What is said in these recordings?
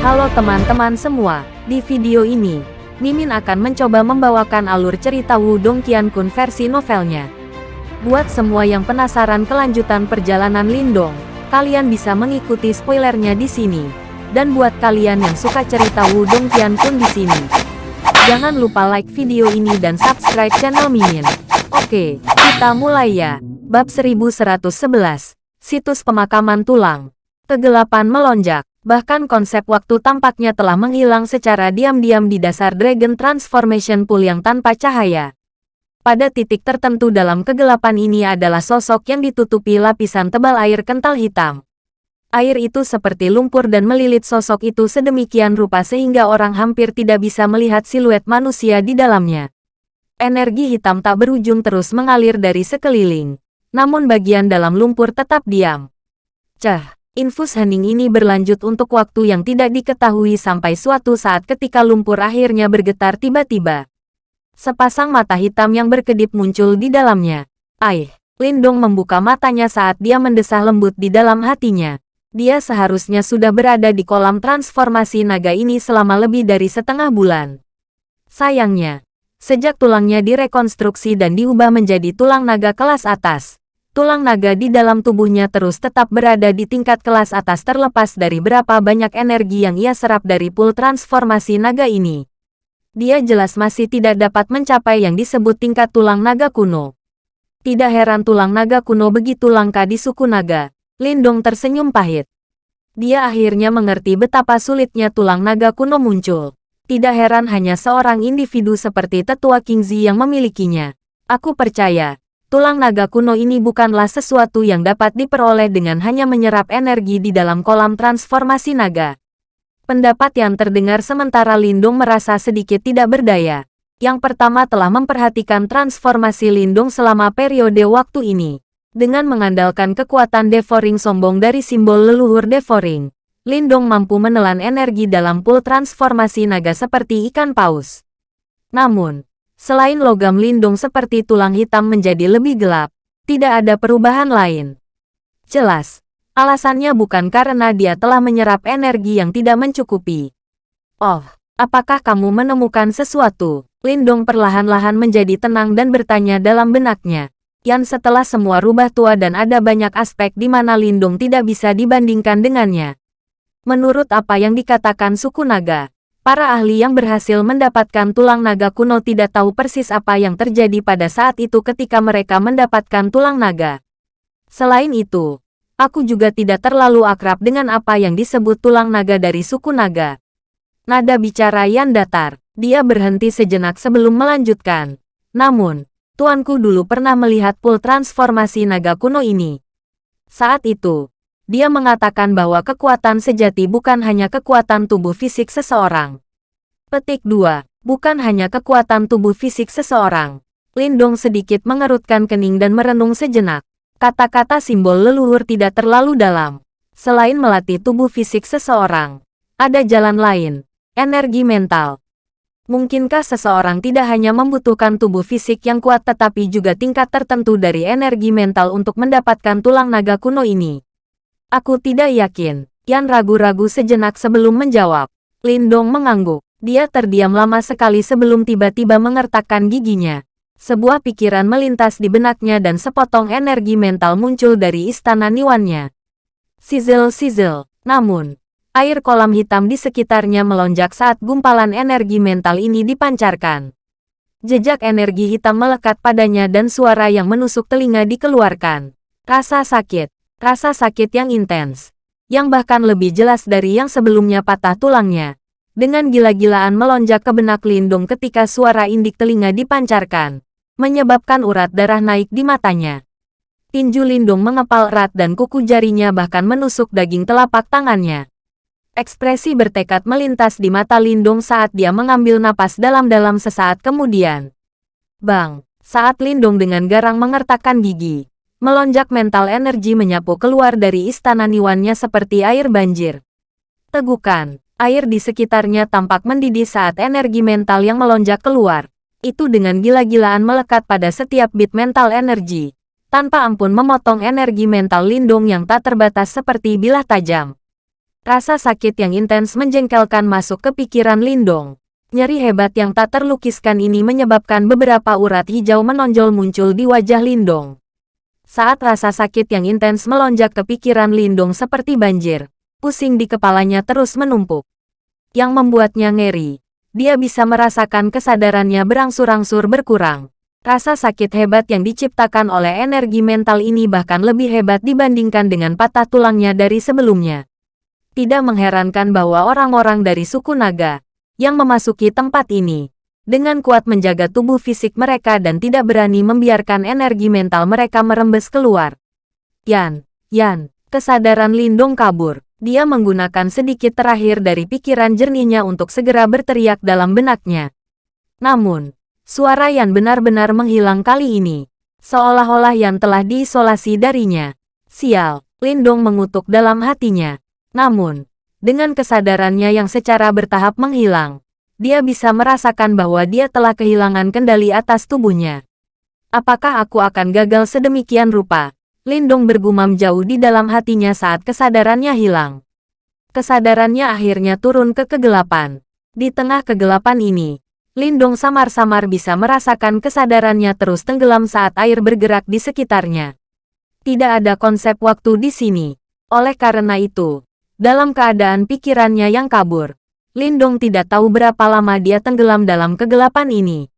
Halo teman-teman semua, di video ini, Mimin akan mencoba membawakan alur cerita Wudong Qiankun versi novelnya. Buat semua yang penasaran kelanjutan perjalanan Lindong, kalian bisa mengikuti spoilernya di sini. Dan buat kalian yang suka cerita Wudong Qiankun di sini, jangan lupa like video ini dan subscribe channel Mimin. Oke, kita mulai ya. Bab 1111, Situs Pemakaman Tulang. Kegelapan melonjak. Bahkan konsep waktu tampaknya telah menghilang secara diam-diam di dasar Dragon Transformation Pool yang tanpa cahaya. Pada titik tertentu dalam kegelapan ini adalah sosok yang ditutupi lapisan tebal air kental hitam. Air itu seperti lumpur dan melilit sosok itu sedemikian rupa sehingga orang hampir tidak bisa melihat siluet manusia di dalamnya. Energi hitam tak berujung terus mengalir dari sekeliling. Namun bagian dalam lumpur tetap diam. Cah! Infus hening ini berlanjut untuk waktu yang tidak diketahui sampai suatu saat ketika lumpur akhirnya bergetar tiba-tiba. Sepasang mata hitam yang berkedip muncul di dalamnya. Aih, Lindong membuka matanya saat dia mendesah lembut di dalam hatinya. Dia seharusnya sudah berada di kolam transformasi naga ini selama lebih dari setengah bulan. Sayangnya, sejak tulangnya direkonstruksi dan diubah menjadi tulang naga kelas atas, tulang naga di dalam tubuhnya terus tetap berada di tingkat kelas atas terlepas dari berapa banyak energi yang ia serap dari pool transformasi naga ini. Dia jelas masih tidak dapat mencapai yang disebut tingkat tulang naga kuno. Tidak heran tulang naga kuno begitu langka di suku naga. Lindong tersenyum pahit. Dia akhirnya mengerti betapa sulitnya tulang naga kuno muncul. Tidak heran hanya seorang individu seperti tetua Kingzi yang memilikinya. Aku percaya, tulang naga kuno ini bukanlah sesuatu yang dapat diperoleh dengan hanya menyerap energi di dalam kolam transformasi naga. Pendapat yang terdengar sementara Lindung merasa sedikit tidak berdaya. Yang pertama telah memperhatikan transformasi Lindung selama periode waktu ini. Dengan mengandalkan kekuatan devouring sombong dari simbol leluhur devouring, Lindong mampu menelan energi dalam pool transformasi naga seperti ikan paus. Namun, Selain logam lindung seperti tulang hitam menjadi lebih gelap, tidak ada perubahan lain. Jelas, alasannya bukan karena dia telah menyerap energi yang tidak mencukupi. Oh, apakah kamu menemukan sesuatu? Lindung perlahan-lahan menjadi tenang dan bertanya dalam benaknya. Yan setelah semua rubah tua dan ada banyak aspek di mana Lindung tidak bisa dibandingkan dengannya. Menurut apa yang dikatakan suku naga, Para ahli yang berhasil mendapatkan tulang naga kuno tidak tahu persis apa yang terjadi pada saat itu ketika mereka mendapatkan tulang naga. Selain itu, aku juga tidak terlalu akrab dengan apa yang disebut tulang naga dari suku naga. Nada bicara Yan datar, dia berhenti sejenak sebelum melanjutkan. Namun, tuanku dulu pernah melihat pool transformasi naga kuno ini. Saat itu, dia mengatakan bahwa kekuatan sejati bukan hanya kekuatan tubuh fisik seseorang. Petik 2. Bukan hanya kekuatan tubuh fisik seseorang. Lindong sedikit mengerutkan kening dan merenung sejenak. Kata-kata simbol leluhur tidak terlalu dalam. Selain melatih tubuh fisik seseorang, ada jalan lain, energi mental. Mungkinkah seseorang tidak hanya membutuhkan tubuh fisik yang kuat tetapi juga tingkat tertentu dari energi mental untuk mendapatkan tulang naga kuno ini? Aku tidak yakin. Yan ragu-ragu sejenak sebelum menjawab. Lindong mengangguk. Dia terdiam lama sekali sebelum tiba-tiba mengertakkan giginya. Sebuah pikiran melintas di benaknya dan sepotong energi mental muncul dari istana Niwannya. Sizzle-sizzle. Namun, air kolam hitam di sekitarnya melonjak saat gumpalan energi mental ini dipancarkan. Jejak energi hitam melekat padanya dan suara yang menusuk telinga dikeluarkan. Rasa sakit, rasa sakit yang intens, yang bahkan lebih jelas dari yang sebelumnya patah tulangnya. Dengan gila-gilaan melonjak ke benak Lindung ketika suara indik telinga dipancarkan, menyebabkan urat darah naik di matanya. Tinju Lindung mengepal erat dan kuku jarinya bahkan menusuk daging telapak tangannya. Ekspresi bertekad melintas di mata Lindung saat dia mengambil napas dalam-dalam sesaat kemudian. Bang, saat Lindung dengan garang mengertakkan gigi, Melonjak mental energi menyapu keluar dari istana Niwannya seperti air banjir. Tegukan, air di sekitarnya tampak mendidih saat energi mental yang melonjak keluar. Itu dengan gila-gilaan melekat pada setiap bit mental energi. Tanpa ampun memotong energi mental lindung yang tak terbatas seperti bilah tajam. Rasa sakit yang intens menjengkelkan masuk ke pikiran Lindong. Nyeri hebat yang tak terlukiskan ini menyebabkan beberapa urat hijau menonjol muncul di wajah Lindong. Saat rasa sakit yang intens melonjak ke pikiran Lindong seperti banjir, pusing di kepalanya terus menumpuk. Yang membuatnya ngeri. Dia bisa merasakan kesadarannya berangsur-angsur berkurang. Rasa sakit hebat yang diciptakan oleh energi mental ini bahkan lebih hebat dibandingkan dengan patah tulangnya dari sebelumnya. Tidak mengherankan bahwa orang-orang dari suku naga yang memasuki tempat ini dengan kuat menjaga tubuh fisik mereka dan tidak berani membiarkan energi mental mereka merembes keluar. Yan, Yan, kesadaran Lindong kabur. Dia menggunakan sedikit terakhir dari pikiran jernihnya untuk segera berteriak dalam benaknya. Namun, suara Yan benar-benar menghilang kali ini. Seolah-olah Yan telah diisolasi darinya. Sial, Lindong mengutuk dalam hatinya. Namun, dengan kesadarannya yang secara bertahap menghilang, dia bisa merasakan bahwa dia telah kehilangan kendali atas tubuhnya. Apakah aku akan gagal sedemikian rupa? Lindong bergumam jauh di dalam hatinya saat kesadarannya hilang. Kesadarannya akhirnya turun ke kegelapan. Di tengah kegelapan ini, Lindong samar-samar bisa merasakan kesadarannya terus tenggelam saat air bergerak di sekitarnya. Tidak ada konsep waktu di sini. Oleh karena itu, dalam keadaan pikirannya yang kabur, Lindong tidak tahu berapa lama dia tenggelam dalam kegelapan ini.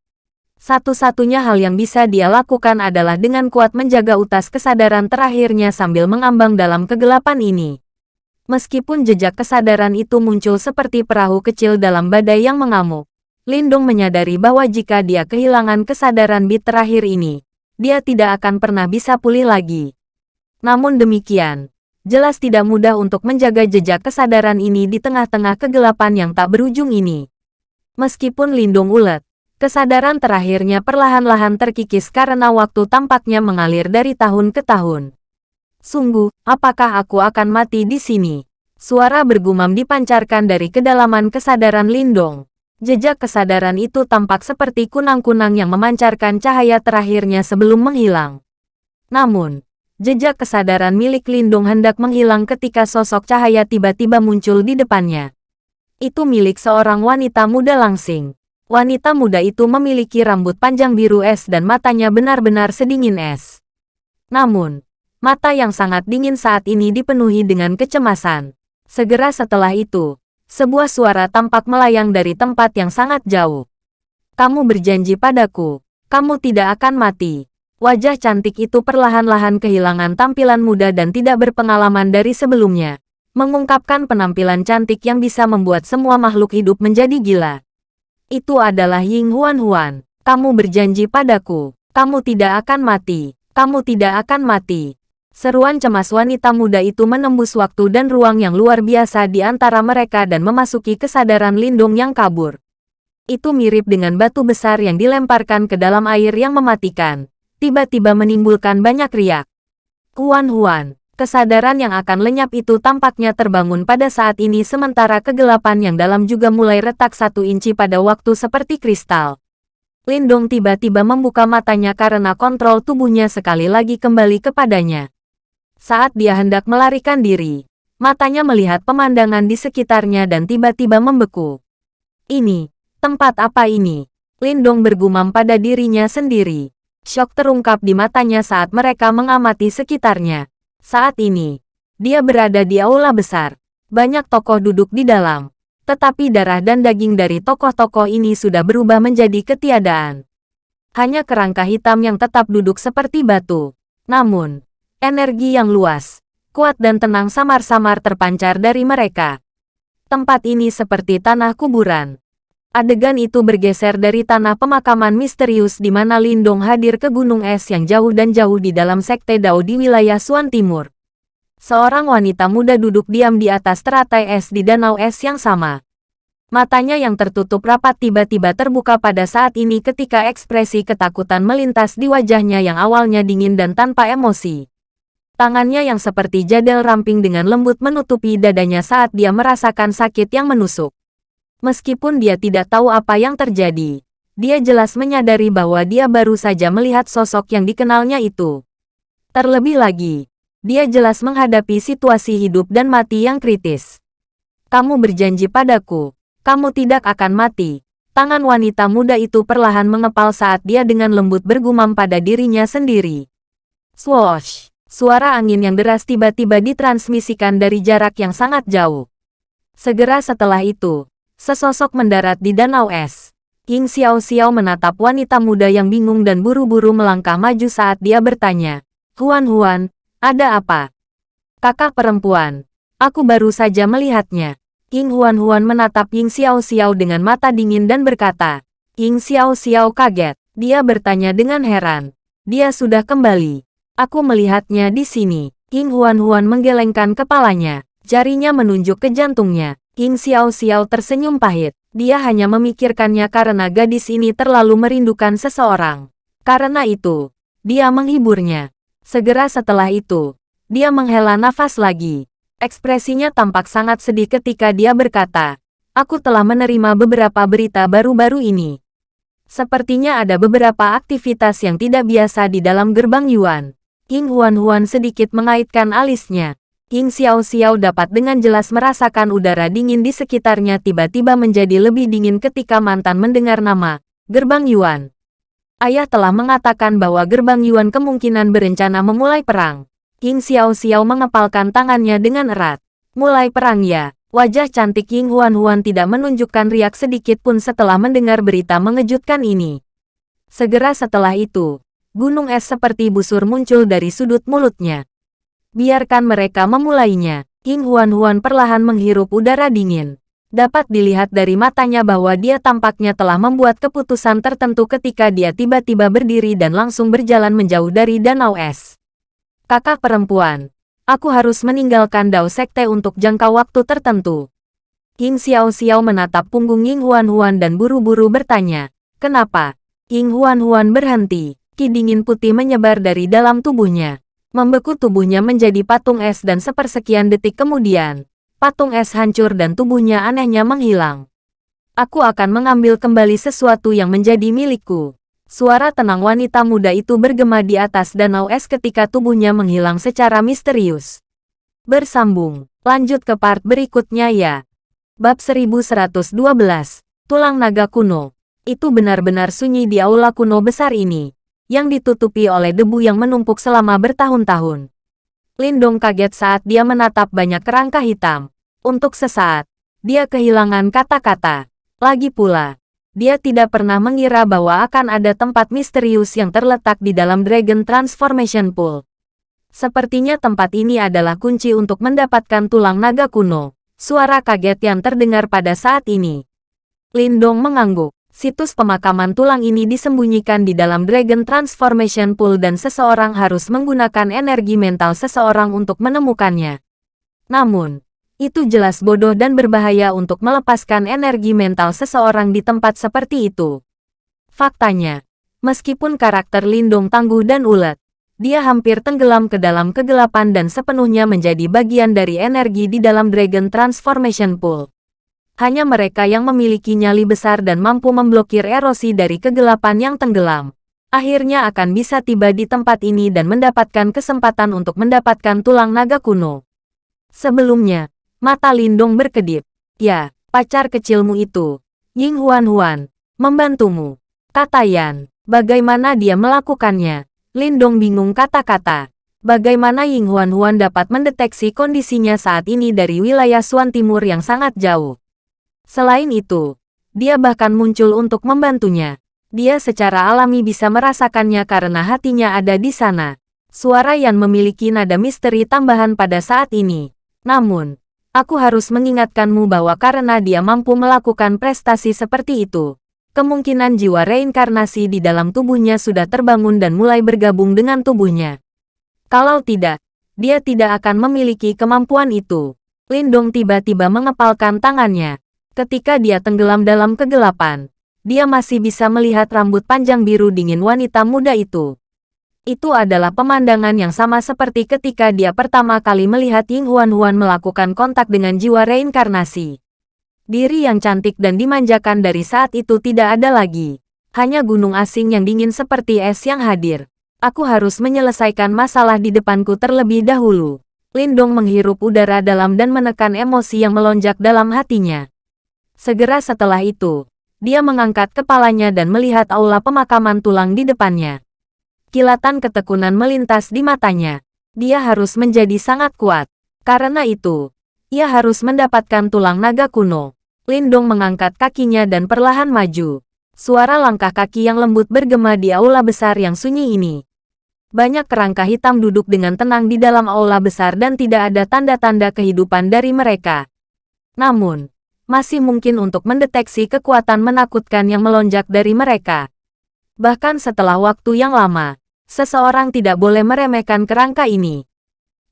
Satu-satunya hal yang bisa dia lakukan adalah dengan kuat menjaga utas kesadaran terakhirnya sambil mengambang dalam kegelapan ini. Meskipun jejak kesadaran itu muncul seperti perahu kecil dalam badai yang mengamuk, Lindung menyadari bahwa jika dia kehilangan kesadaran bit terakhir ini, dia tidak akan pernah bisa pulih lagi. Namun demikian, jelas tidak mudah untuk menjaga jejak kesadaran ini di tengah-tengah kegelapan yang tak berujung ini. Meskipun Lindung ulet, Kesadaran terakhirnya perlahan-lahan terkikis karena waktu tampaknya mengalir dari tahun ke tahun. Sungguh, apakah aku akan mati di sini? Suara bergumam dipancarkan dari kedalaman kesadaran Lindong. Jejak kesadaran itu tampak seperti kunang-kunang yang memancarkan cahaya terakhirnya sebelum menghilang. Namun, jejak kesadaran milik Lindong hendak menghilang ketika sosok cahaya tiba-tiba muncul di depannya. Itu milik seorang wanita muda langsing. Wanita muda itu memiliki rambut panjang biru es dan matanya benar-benar sedingin es. Namun, mata yang sangat dingin saat ini dipenuhi dengan kecemasan. Segera setelah itu, sebuah suara tampak melayang dari tempat yang sangat jauh. Kamu berjanji padaku, kamu tidak akan mati. Wajah cantik itu perlahan-lahan kehilangan tampilan muda dan tidak berpengalaman dari sebelumnya. Mengungkapkan penampilan cantik yang bisa membuat semua makhluk hidup menjadi gila itu adalah Ying Huan Huan. Kamu berjanji padaku, kamu tidak akan mati, kamu tidak akan mati. Seruan cemas wanita muda itu menembus waktu dan ruang yang luar biasa di antara mereka dan memasuki kesadaran Lindung yang kabur. Itu mirip dengan batu besar yang dilemparkan ke dalam air yang mematikan. Tiba-tiba menimbulkan banyak riak. Huan Huan, Kesadaran yang akan lenyap itu tampaknya terbangun pada saat ini sementara kegelapan yang dalam juga mulai retak satu inci pada waktu seperti kristal. Lindong tiba-tiba membuka matanya karena kontrol tubuhnya sekali lagi kembali kepadanya. Saat dia hendak melarikan diri, matanya melihat pemandangan di sekitarnya dan tiba-tiba membeku. Ini, tempat apa ini? Lindong bergumam pada dirinya sendiri. Syok terungkap di matanya saat mereka mengamati sekitarnya. Saat ini, dia berada di aula besar. Banyak tokoh duduk di dalam. Tetapi darah dan daging dari tokoh-tokoh ini sudah berubah menjadi ketiadaan. Hanya kerangka hitam yang tetap duduk seperti batu. Namun, energi yang luas, kuat dan tenang samar-samar terpancar dari mereka. Tempat ini seperti tanah kuburan. Adegan itu bergeser dari tanah pemakaman misterius di mana Lindong hadir ke gunung es yang jauh dan jauh di dalam sekte Dao di wilayah Suan Timur. Seorang wanita muda duduk diam di atas teratai es di danau es yang sama. Matanya yang tertutup rapat tiba-tiba terbuka pada saat ini ketika ekspresi ketakutan melintas di wajahnya yang awalnya dingin dan tanpa emosi. Tangannya yang seperti jadel ramping dengan lembut menutupi dadanya saat dia merasakan sakit yang menusuk. Meskipun dia tidak tahu apa yang terjadi, dia jelas menyadari bahwa dia baru saja melihat sosok yang dikenalnya itu. Terlebih lagi, dia jelas menghadapi situasi hidup dan mati yang kritis. Kamu berjanji padaku, kamu tidak akan mati. Tangan wanita muda itu perlahan mengepal saat dia dengan lembut bergumam pada dirinya sendiri. Swoosh! Suara angin yang deras tiba-tiba ditransmisikan dari jarak yang sangat jauh. Segera setelah itu, sesosok mendarat di danau es. King Xiao Xiao menatap wanita muda yang bingung dan buru-buru melangkah maju saat dia bertanya. Huan Huan, ada apa? Kakak perempuan, aku baru saja melihatnya. King Huan Huan menatap Ying Xiao Xiao dengan mata dingin dan berkata. Ying Xiao Xiao kaget. Dia bertanya dengan heran. Dia sudah kembali. Aku melihatnya di sini. King Huan Huan menggelengkan kepalanya. Jarinya menunjuk ke jantungnya. King Xiao Xiao tersenyum pahit. Dia hanya memikirkannya karena gadis ini terlalu merindukan seseorang. Karena itu, dia menghiburnya. Segera setelah itu, dia menghela nafas lagi. Ekspresinya tampak sangat sedih ketika dia berkata, Aku telah menerima beberapa berita baru-baru ini. Sepertinya ada beberapa aktivitas yang tidak biasa di dalam gerbang Yuan. King Huan Huan sedikit mengaitkan alisnya. King Xiao Xiao dapat dengan jelas merasakan udara dingin di sekitarnya tiba-tiba menjadi lebih dingin ketika mantan mendengar nama Gerbang Yuan. Ayah telah mengatakan bahwa Gerbang Yuan kemungkinan berencana memulai perang. King Xiao Xiao mengepalkan tangannya dengan erat. Mulai perang ya. Wajah cantik King Huan Huan tidak menunjukkan riak sedikit pun setelah mendengar berita mengejutkan ini. Segera setelah itu, gunung es seperti busur muncul dari sudut mulutnya. Biarkan mereka memulainya. King Huan Huan perlahan menghirup udara dingin. Dapat dilihat dari matanya bahwa dia tampaknya telah membuat keputusan tertentu ketika dia tiba-tiba berdiri dan langsung berjalan menjauh dari danau es. Kakak perempuan, aku harus meninggalkan Dao Sekte untuk jangka waktu tertentu. King Xiao Xiao menatap punggung Ying Huan Huan dan buru-buru bertanya, kenapa? Ying Huan Huan berhenti, ki dingin putih menyebar dari dalam tubuhnya membeku tubuhnya menjadi patung es dan sepersekian detik kemudian, patung es hancur dan tubuhnya anehnya menghilang. Aku akan mengambil kembali sesuatu yang menjadi milikku. Suara tenang wanita muda itu bergema di atas danau es ketika tubuhnya menghilang secara misterius. Bersambung, lanjut ke part berikutnya ya. Bab 1112, Tulang Naga Kuno. Itu benar-benar sunyi di aula kuno besar ini yang ditutupi oleh debu yang menumpuk selama bertahun-tahun. Lindong kaget saat dia menatap banyak kerangka hitam. Untuk sesaat, dia kehilangan kata-kata. Lagi pula, dia tidak pernah mengira bahwa akan ada tempat misterius yang terletak di dalam Dragon Transformation Pool. Sepertinya tempat ini adalah kunci untuk mendapatkan tulang naga kuno. Suara kaget yang terdengar pada saat ini. Lindong mengangguk. Situs pemakaman tulang ini disembunyikan di dalam Dragon Transformation Pool dan seseorang harus menggunakan energi mental seseorang untuk menemukannya. Namun, itu jelas bodoh dan berbahaya untuk melepaskan energi mental seseorang di tempat seperti itu. Faktanya, meskipun karakter Lindung tangguh dan ulet, dia hampir tenggelam ke dalam kegelapan dan sepenuhnya menjadi bagian dari energi di dalam Dragon Transformation Pool. Hanya mereka yang memiliki nyali besar dan mampu memblokir erosi dari kegelapan yang tenggelam. Akhirnya akan bisa tiba di tempat ini dan mendapatkan kesempatan untuk mendapatkan tulang naga kuno. Sebelumnya, mata Lindong berkedip. Ya, pacar kecilmu itu, Ying Huan Huan, membantumu. Kata Yan, bagaimana dia melakukannya? Lindong bingung kata-kata. Bagaimana Ying Huan Huan dapat mendeteksi kondisinya saat ini dari wilayah Suan Timur yang sangat jauh? Selain itu, dia bahkan muncul untuk membantunya. Dia secara alami bisa merasakannya karena hatinya ada di sana. Suara yang memiliki nada misteri tambahan pada saat ini. Namun, aku harus mengingatkanmu bahwa karena dia mampu melakukan prestasi seperti itu, kemungkinan jiwa reinkarnasi di dalam tubuhnya sudah terbangun dan mulai bergabung dengan tubuhnya. Kalau tidak, dia tidak akan memiliki kemampuan itu. Lindong tiba-tiba mengepalkan tangannya. Ketika dia tenggelam dalam kegelapan, dia masih bisa melihat rambut panjang biru dingin wanita muda itu. Itu adalah pemandangan yang sama seperti ketika dia pertama kali melihat Ying Huan Huan melakukan kontak dengan jiwa reinkarnasi. Diri yang cantik dan dimanjakan dari saat itu tidak ada lagi. Hanya gunung asing yang dingin seperti es yang hadir. Aku harus menyelesaikan masalah di depanku terlebih dahulu. Lindong menghirup udara dalam dan menekan emosi yang melonjak dalam hatinya. Segera setelah itu, dia mengangkat kepalanya dan melihat aula pemakaman tulang di depannya. Kilatan ketekunan melintas di matanya. Dia harus menjadi sangat kuat. Karena itu, ia harus mendapatkan tulang naga kuno. Lindong mengangkat kakinya dan perlahan maju. Suara langkah kaki yang lembut bergema di aula besar yang sunyi ini. Banyak kerangka hitam duduk dengan tenang di dalam aula besar dan tidak ada tanda-tanda kehidupan dari mereka. Namun, masih mungkin untuk mendeteksi kekuatan menakutkan yang melonjak dari mereka. Bahkan setelah waktu yang lama, seseorang tidak boleh meremehkan kerangka ini.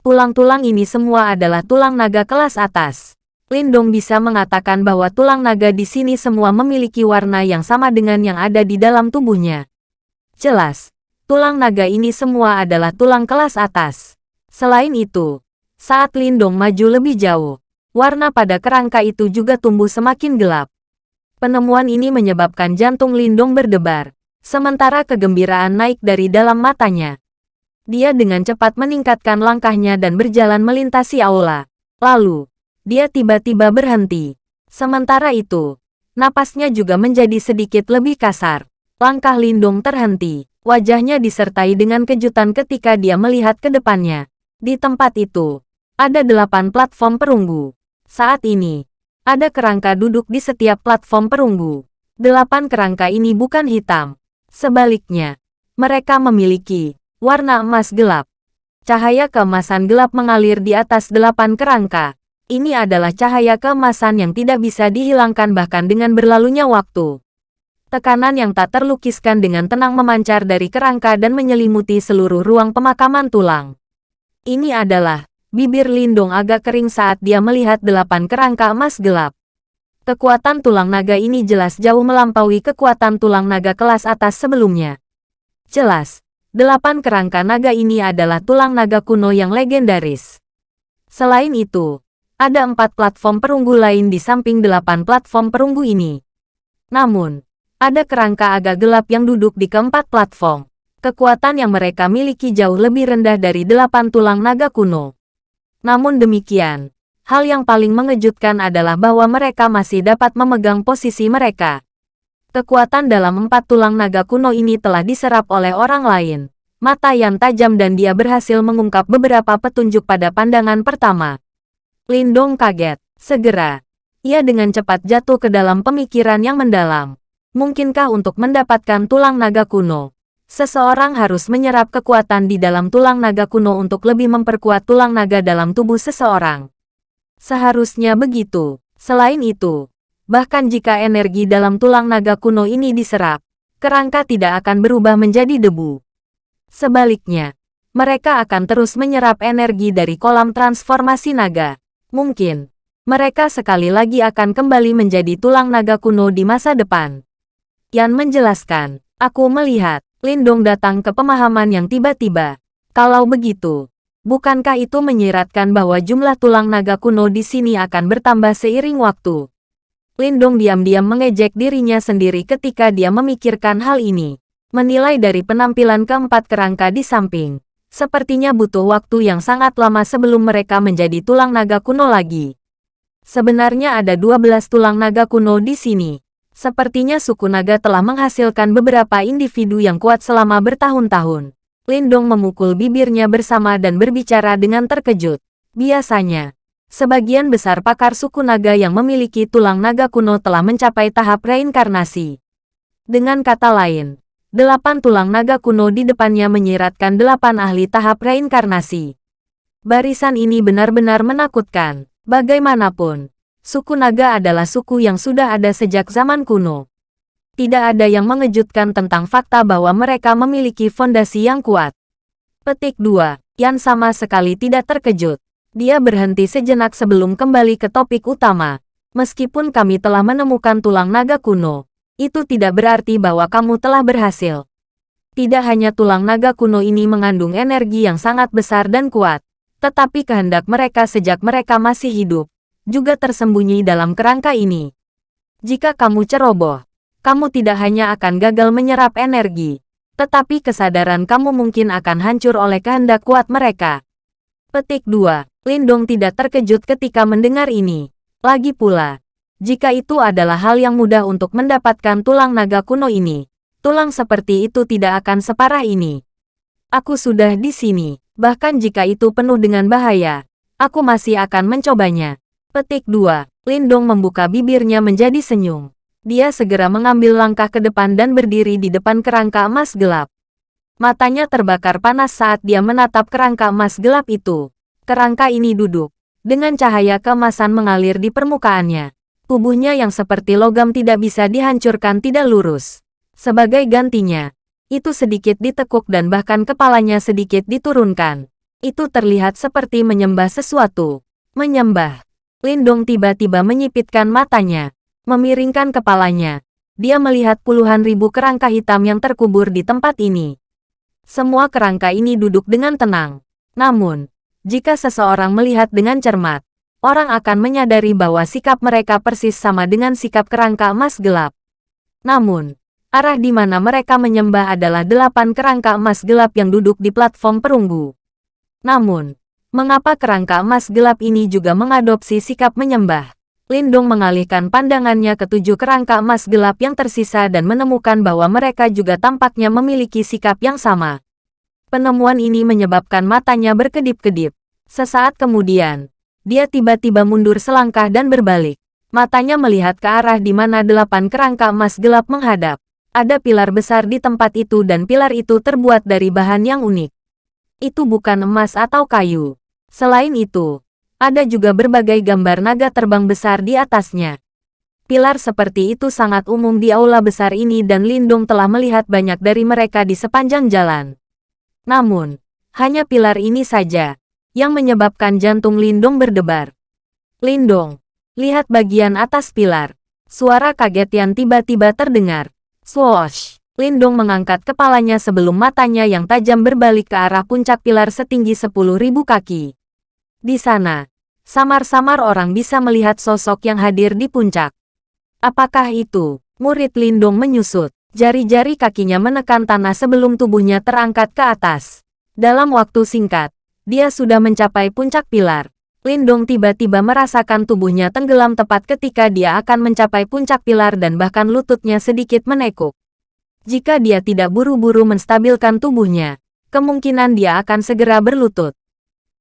Tulang-tulang ini semua adalah tulang naga kelas atas. Lindong bisa mengatakan bahwa tulang naga di sini semua memiliki warna yang sama dengan yang ada di dalam tubuhnya. Jelas, tulang naga ini semua adalah tulang kelas atas. Selain itu, saat Lindong maju lebih jauh, warna pada kerangka itu juga tumbuh semakin gelap. Penemuan ini menyebabkan jantung Lindong berdebar, sementara kegembiraan naik dari dalam matanya. Dia dengan cepat meningkatkan langkahnya dan berjalan melintasi aula. Lalu, dia tiba-tiba berhenti. Sementara itu, napasnya juga menjadi sedikit lebih kasar. Langkah Lindong terhenti. Wajahnya disertai dengan kejutan ketika dia melihat ke depannya. Di tempat itu, ada delapan platform perunggu. Saat ini, ada kerangka duduk di setiap platform perunggu. Delapan kerangka ini bukan hitam. Sebaliknya, mereka memiliki warna emas gelap. Cahaya keemasan gelap mengalir di atas delapan kerangka. Ini adalah cahaya keemasan yang tidak bisa dihilangkan bahkan dengan berlalunya waktu. Tekanan yang tak terlukiskan dengan tenang memancar dari kerangka dan menyelimuti seluruh ruang pemakaman tulang. Ini adalah, bibir Lindung agak kering saat dia melihat delapan kerangka emas gelap. Kekuatan tulang naga ini jelas jauh melampaui kekuatan tulang naga kelas atas sebelumnya. Jelas, delapan kerangka naga ini adalah tulang naga kuno yang legendaris. Selain itu, ada empat platform perunggu lain di samping delapan platform perunggu ini. Namun, ada kerangka agak gelap yang duduk di keempat platform. Kekuatan yang mereka miliki jauh lebih rendah dari delapan tulang naga kuno. Namun demikian, hal yang paling mengejutkan adalah bahwa mereka masih dapat memegang posisi mereka. Kekuatan dalam empat tulang naga kuno ini telah diserap oleh orang lain. Mata yang tajam dan dia berhasil mengungkap beberapa petunjuk pada pandangan pertama. Lindong kaget. Segera, ia dengan cepat jatuh ke dalam pemikiran yang mendalam. Mungkinkah untuk mendapatkan tulang naga kuno, seseorang harus menyerap kekuatan di dalam tulang naga kuno untuk lebih memperkuat tulang naga dalam tubuh seseorang? Seharusnya begitu. Selain itu, bahkan jika energi dalam tulang naga kuno ini diserap, kerangka tidak akan berubah menjadi debu. Sebaliknya, mereka akan terus menyerap energi dari kolam transformasi naga. Mungkin, mereka sekali lagi akan kembali menjadi tulang naga kuno di masa depan. Yan menjelaskan, aku melihat, Lindong datang ke pemahaman yang tiba-tiba. Kalau begitu, bukankah itu menyiratkan bahwa jumlah tulang naga kuno di sini akan bertambah seiring waktu? Lindong diam-diam mengejek dirinya sendiri ketika dia memikirkan hal ini. Menilai dari penampilan keempat kerangka di samping, sepertinya butuh waktu yang sangat lama sebelum mereka menjadi tulang naga kuno lagi. Sebenarnya ada 12 tulang naga kuno di sini. Sepertinya suku naga telah menghasilkan beberapa individu yang kuat selama bertahun-tahun. Lindong memukul bibirnya bersama dan berbicara dengan terkejut. Biasanya, sebagian besar pakar suku naga yang memiliki tulang naga kuno telah mencapai tahap reinkarnasi. Dengan kata lain, delapan tulang naga kuno di depannya menyiratkan delapan ahli tahap reinkarnasi. Barisan ini benar-benar menakutkan. Bagaimanapun, Suku naga adalah suku yang sudah ada sejak zaman kuno. Tidak ada yang mengejutkan tentang fakta bahwa mereka memiliki fondasi yang kuat. Petik 2. Yan sama sekali tidak terkejut. Dia berhenti sejenak sebelum kembali ke topik utama. Meskipun kami telah menemukan tulang naga kuno, itu tidak berarti bahwa kamu telah berhasil. Tidak hanya tulang naga kuno ini mengandung energi yang sangat besar dan kuat, tetapi kehendak mereka sejak mereka masih hidup, juga tersembunyi dalam kerangka ini. Jika kamu ceroboh, kamu tidak hanya akan gagal menyerap energi, tetapi kesadaran kamu mungkin akan hancur oleh kehendak kuat mereka. Petik 2. Lindong tidak terkejut ketika mendengar ini. Lagi pula, jika itu adalah hal yang mudah untuk mendapatkan tulang naga kuno ini, tulang seperti itu tidak akan separah ini. Aku sudah di sini, bahkan jika itu penuh dengan bahaya, aku masih akan mencobanya. Petik 2. Lindong membuka bibirnya menjadi senyum. Dia segera mengambil langkah ke depan dan berdiri di depan kerangka emas gelap. Matanya terbakar panas saat dia menatap kerangka emas gelap itu. Kerangka ini duduk, dengan cahaya keemasan mengalir di permukaannya. Tubuhnya yang seperti logam tidak bisa dihancurkan tidak lurus. Sebagai gantinya, itu sedikit ditekuk dan bahkan kepalanya sedikit diturunkan. Itu terlihat seperti menyembah sesuatu. Menyembah. Lindong tiba-tiba menyipitkan matanya. Memiringkan kepalanya. Dia melihat puluhan ribu kerangka hitam yang terkubur di tempat ini. Semua kerangka ini duduk dengan tenang. Namun, jika seseorang melihat dengan cermat, orang akan menyadari bahwa sikap mereka persis sama dengan sikap kerangka emas gelap. Namun, Arah di mana mereka menyembah adalah delapan kerangka emas gelap yang duduk di platform perunggu. Namun, mengapa kerangka emas gelap ini juga mengadopsi sikap menyembah? Lindong mengalihkan pandangannya ke tujuh kerangka emas gelap yang tersisa dan menemukan bahwa mereka juga tampaknya memiliki sikap yang sama. Penemuan ini menyebabkan matanya berkedip-kedip. Sesaat kemudian, dia tiba-tiba mundur selangkah dan berbalik. Matanya melihat ke arah di mana delapan kerangka emas gelap menghadap. Ada pilar besar di tempat itu dan pilar itu terbuat dari bahan yang unik. Itu bukan emas atau kayu. Selain itu, ada juga berbagai gambar naga terbang besar di atasnya. Pilar seperti itu sangat umum di aula besar ini dan Lindung telah melihat banyak dari mereka di sepanjang jalan. Namun, hanya pilar ini saja yang menyebabkan jantung Lindung berdebar. Lindung, lihat bagian atas pilar. Suara kaget yang tiba-tiba terdengar. Swoosh! Lindong mengangkat kepalanya sebelum matanya yang tajam berbalik ke arah puncak pilar setinggi 10.000 kaki. Di sana, samar-samar orang bisa melihat sosok yang hadir di puncak. Apakah itu? Murid Lindong menyusut. Jari-jari kakinya menekan tanah sebelum tubuhnya terangkat ke atas. Dalam waktu singkat, dia sudah mencapai puncak pilar. Lindong tiba-tiba merasakan tubuhnya tenggelam tepat ketika dia akan mencapai puncak pilar dan bahkan lututnya sedikit menekuk. Jika dia tidak buru-buru menstabilkan tubuhnya, kemungkinan dia akan segera berlutut.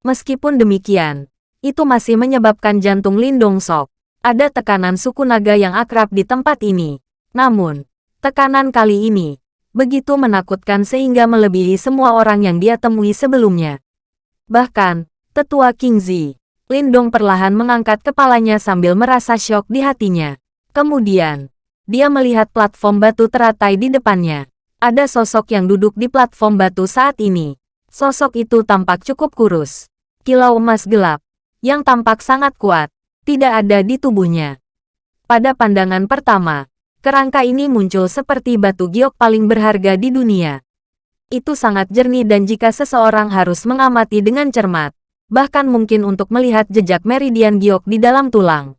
Meskipun demikian, itu masih menyebabkan jantung Lindong sok. Ada tekanan suku naga yang akrab di tempat ini. Namun, tekanan kali ini begitu menakutkan sehingga melebihi semua orang yang dia temui sebelumnya. Bahkan, tetua King Zi, Lindong perlahan mengangkat kepalanya sambil merasa syok di hatinya. Kemudian, dia melihat platform batu teratai di depannya. Ada sosok yang duduk di platform batu saat ini. Sosok itu tampak cukup kurus. Kilau emas gelap, yang tampak sangat kuat, tidak ada di tubuhnya. Pada pandangan pertama, kerangka ini muncul seperti batu giok paling berharga di dunia. Itu sangat jernih dan jika seseorang harus mengamati dengan cermat, bahkan mungkin untuk melihat jejak meridian giok di dalam tulang.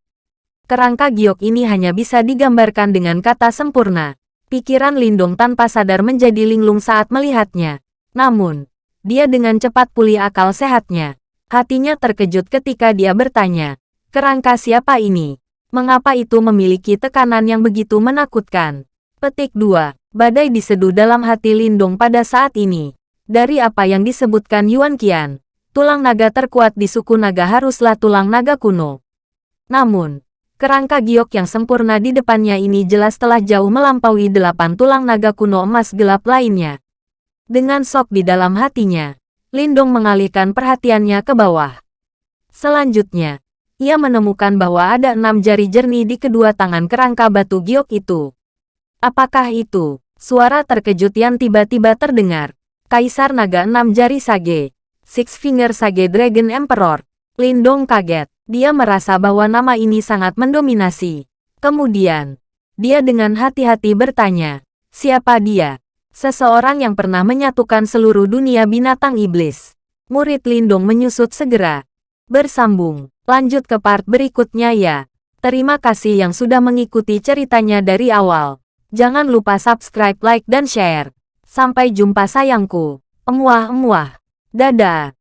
Kerangka giok ini hanya bisa digambarkan dengan kata sempurna. Pikiran Lindong tanpa sadar menjadi linglung saat melihatnya. Namun, dia dengan cepat pulih akal sehatnya. Hatinya terkejut ketika dia bertanya, kerangka siapa ini? Mengapa itu memiliki tekanan yang begitu menakutkan? Petik 2. Badai diseduh dalam hati Lindong pada saat ini. Dari apa yang disebutkan Yuan Qian, tulang naga terkuat di suku naga haruslah tulang naga kuno. Namun, kerangka giok yang sempurna di depannya ini jelas telah jauh melampaui delapan tulang naga kuno emas gelap lainnya. Dengan sok di dalam hatinya, Lindong mengalihkan perhatiannya ke bawah. Selanjutnya, ia menemukan bahwa ada enam jari jernih di kedua tangan kerangka batu giok itu. Apakah itu? Suara terkejut yang tiba-tiba terdengar. Kaisar Naga Enam Jari Sage. Six Finger Sage Dragon Emperor. Lindong kaget. Dia merasa bahwa nama ini sangat mendominasi. Kemudian, dia dengan hati-hati bertanya, siapa dia? Seseorang yang pernah menyatukan seluruh dunia binatang iblis. Murid Lindong menyusut segera. Bersambung, lanjut ke part berikutnya ya. Terima kasih yang sudah mengikuti ceritanya dari awal. Jangan lupa subscribe, like, dan share. Sampai jumpa sayangku. Emuah-emuah. Dadah.